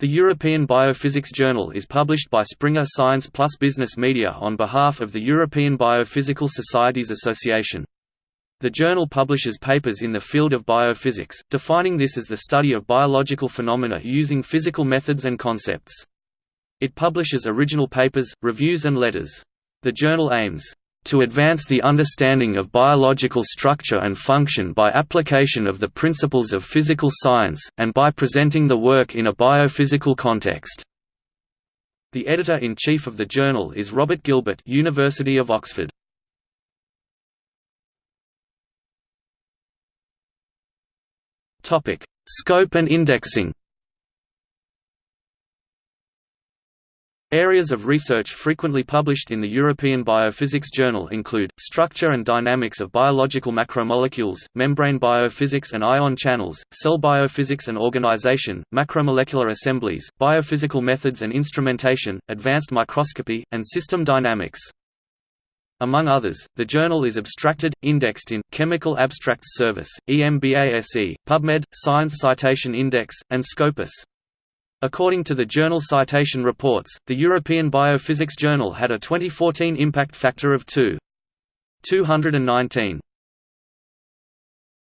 The European Biophysics Journal is published by Springer Science Plus Business Media on behalf of the European Biophysical Societies Association. The journal publishes papers in the field of biophysics, defining this as the study of biological phenomena using physical methods and concepts. It publishes original papers, reviews and letters. The journal aims to advance the understanding of biological structure and function by application of the principles of physical science, and by presenting the work in a biophysical context. The editor-in-chief of the journal is Robert Gilbert University of Oxford. Scope and indexing Areas of research frequently published in the European Biophysics Journal include, structure and dynamics of biological macromolecules, membrane biophysics and ion channels, cell biophysics and organization, macromolecular assemblies, biophysical methods and instrumentation, advanced microscopy, and system dynamics. Among others, the journal is abstracted, indexed in, Chemical Abstracts Service, EMBASE, PubMed, Science Citation Index, and Scopus. According to the Journal Citation Reports, the European Biophysics Journal had a 2014 impact factor of 2.219.